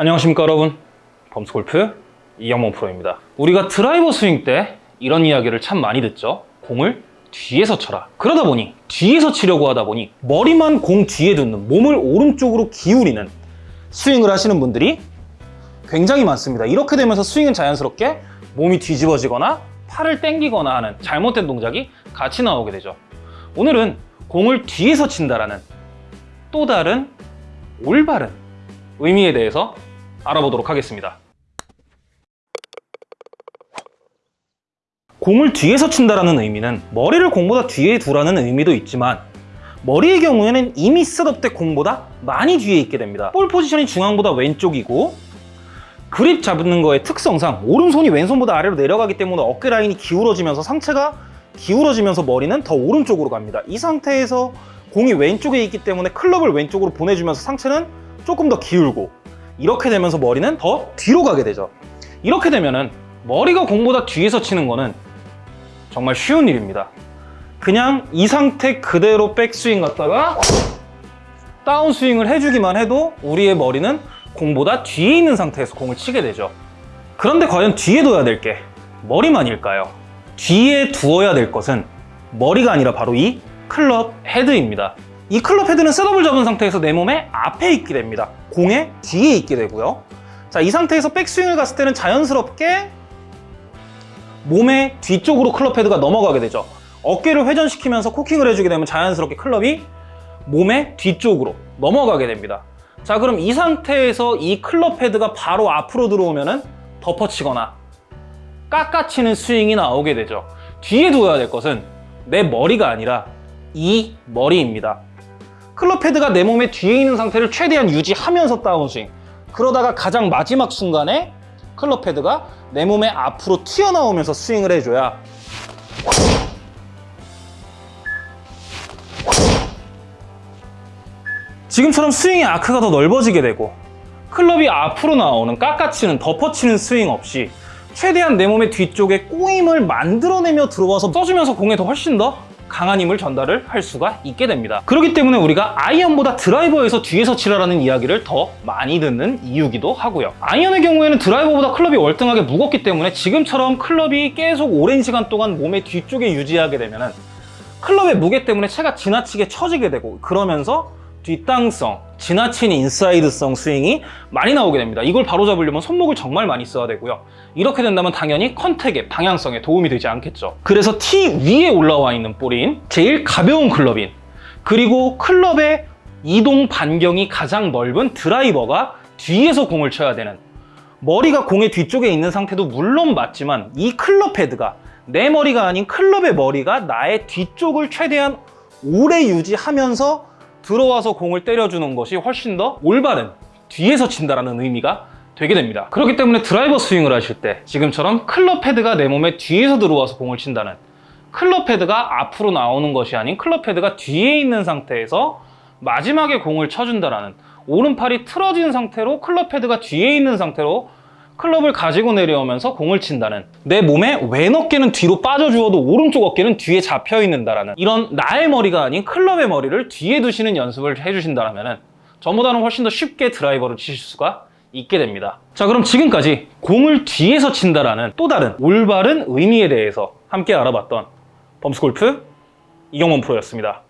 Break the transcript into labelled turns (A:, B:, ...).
A: 안녕하십니까 여러분. 범스골프 이영범 프로입니다. 우리가 드라이버 스윙 때 이런 이야기를 참 많이 듣죠. 공을 뒤에서 쳐라. 그러다 보니 뒤에서 치려고 하다 보니 머리만 공 뒤에 두는 몸을 오른쪽으로 기울이는 스윙을 하시는 분들이 굉장히 많습니다. 이렇게 되면서 스윙은 자연스럽게 몸이 뒤집어지거나 팔을 당기거나 하는 잘못된 동작이 같이 나오게 되죠. 오늘은 공을 뒤에서 친다라는 또 다른 올바른 의미에 대해서 알아보도록 하겠습니다. 공을 뒤에서 친다라는 의미는 머리를 공보다 뒤에 두라는 의미도 있지만 머리의 경우에는 이미 셋업 때 공보다 많이 뒤에 있게 됩니다. 볼 포지션이 중앙보다 왼쪽이고 그립 잡는 거의 특성상 오른손이 왼손보다 아래로 내려가기 때문에 어깨 라인이 기울어지면서 상체가 기울어지면서 머리는 더 오른쪽으로 갑니다. 이 상태에서 공이 왼쪽에 있기 때문에 클럽을 왼쪽으로 보내주면서 상체는 조금 더 기울고 이렇게 되면서 머리는 더 뒤로 가게 되죠. 이렇게 되면은 머리가 공보다 뒤에서 치는 거는 정말 쉬운 일입니다. 그냥 이 상태 그대로 백스윙 갔다가 다운스윙을 해주기만 해도 우리의 머리는 공보다 뒤에 있는 상태에서 공을 치게 되죠. 그런데 과연 뒤에 둬야 될 게 머리만일까요? 뒤에 두어야 될 것은 머리가 아니라 바로 이 클럽 헤드입니다. 이 클럽 헤드는 셋업을 잡은 상태에서 내 몸의 앞에 있게 됩니다. 공의 뒤에 있게 되고요. 자, 이 상태에서 백스윙을 갔을 때는 자연스럽게 몸의 뒤쪽으로 클럽 헤드가 넘어가게 되죠. 어깨를 회전시키면서 코킹을 해주게 되면 자연스럽게 클럽이 몸의 뒤쪽으로 넘어가게 됩니다. 자, 그럼 이 상태에서 이 클럽 헤드가 바로 앞으로 들어오면 은 덮어치거나 깎아치는 스윙이 나오게 되죠. 뒤에 두어야 될 것은 내 머리가 아니라 이 머리입니다. 클럽 헤드가 내 몸의 뒤에 있는 상태를 최대한 유지하면서 다운스윙. 그러다가 가장 마지막 순간에 클럽 헤드가 내 몸의 앞으로 튀어나오면서 스윙을 해줘야 지금처럼 스윙의 아크가 더 넓어지게 되고 클럽이 앞으로 나오는 깎아치는 덮어치는 스윙 없이 최대한 내 몸의 뒤쪽에 꼬임을 만들어내며 들어와서 써주면서 공에 더 훨씬 더 강한 힘을 전달을 할 수가 있게 됩니다. 그렇기 때문에 우리가 아이언보다 드라이버에서 뒤에서 치라라는 이야기를 더 많이 듣는 이유기도 하고요. 아이언의 경우에는 드라이버보다 클럽이 월등하게 무겁기 때문에 지금처럼 클럽이 계속 오랜 시간 동안 몸의 뒤쪽에 유지하게 되면 클럽의 무게 때문에 채가 지나치게 처지게 되고 그러면서 뒷땅성, 지나친 인사이드성 스윙이 많이 나오게 됩니다. 이걸 바로잡으려면 손목을 정말 많이 써야 되고요. 이렇게 된다면 당연히 contact의 방향성에 도움이 되지 않겠죠. 그래서 티 위에 올라와 있는 볼인, 제일 가벼운 클럽인, 그리고 클럽의 이동 반경이 가장 넓은 드라이버가 뒤에서 공을 쳐야 되는 머리가 공의 뒤쪽에 있는 상태도 물론 맞지만 이 클럽 헤드가 내 머리가 아닌 클럽의 머리가 나의 뒤쪽을 최대한 오래 유지하면서 들어와서 공을 때려주는 것이 훨씬 더 올바른 뒤에서 친다라는 의미가 되게 됩니다. 그렇기 때문에 드라이버 스윙을 하실 때 지금처럼 클럽 헤드가 내 몸에 뒤에서 들어와서 공을 친다는 클럽 헤드가 앞으로 나오는 것이 아닌 클럽 헤드가 뒤에 있는 상태에서 마지막에 공을 쳐준다라는 오른팔이 틀어진 상태로 클럽 헤드가 뒤에 있는 상태로 클럽을 가지고 내려오면서 공을 친다는 내 몸의 왼 어깨는 뒤로 빠져주어도 오른쪽 어깨는 뒤에 잡혀 있는다라는 이런 나의 머리가 아닌 클럽의 머리를 뒤에 두시는 연습을 해주신다면 전보다는 훨씬 더 쉽게 드라이버를 치실 수가 있게 됩니다. 자 그럼 지금까지 공을 뒤에서 친다라는 또 다른 올바른 의미에 대해서 함께 알아봤던 범스골프 이경원 프로였습니다